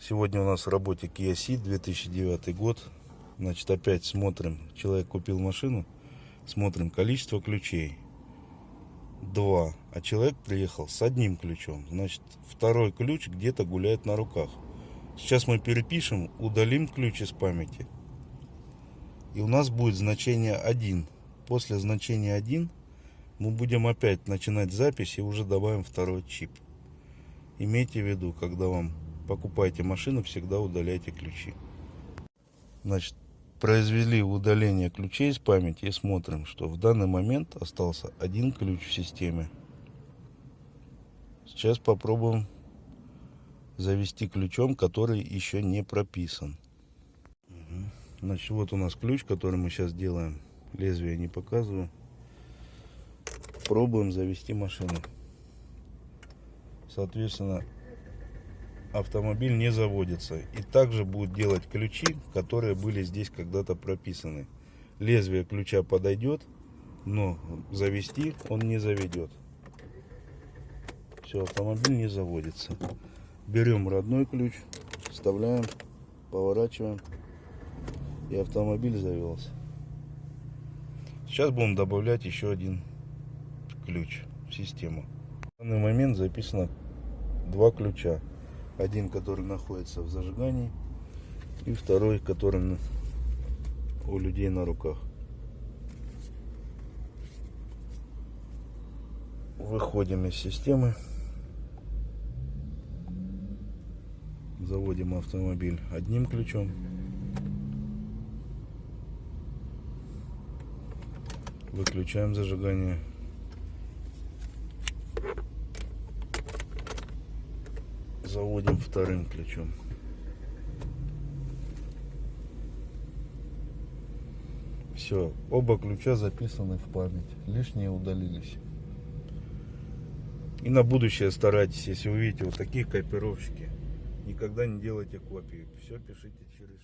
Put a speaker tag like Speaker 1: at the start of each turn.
Speaker 1: Сегодня у нас в работе Kia Ceed 2009 год. Значит, опять смотрим. Человек купил машину. Смотрим количество ключей. Два. А человек приехал с одним ключом. Значит, второй ключ где-то гуляет на руках. Сейчас мы перепишем, удалим ключ из памяти. И у нас будет значение 1. После значения 1 мы будем опять начинать запись и уже добавим второй чип. Имейте в виду, когда вам покупаете машину, всегда удаляйте ключи. Значит, произвели удаление ключей из памяти и смотрим, что в данный момент остался один ключ в системе. Сейчас попробуем завести ключом, который еще не прописан. Значит, вот у нас ключ, который мы сейчас делаем. Лезвие не показываю. Пробуем завести машину. Соответственно, автомобиль не заводится. И также будет делать ключи, которые были здесь когда-то прописаны. Лезвие ключа подойдет, но завести он не заведет. Все, автомобиль не заводится. Берем родной ключ, вставляем, поворачиваем. И автомобиль завелся. Сейчас будем добавлять еще один ключ в систему. В данный момент записано два ключа. Один, который находится в зажигании, и второй, который у людей на руках. Выходим из системы. Заводим автомобиль одним ключом. Выключаем зажигание. Заводим вторым ключом. Все, оба ключа записаны в память. Лишние удалились. И на будущее старайтесь, если увидите вот такие копировщики, никогда не делайте копии. Все пишите через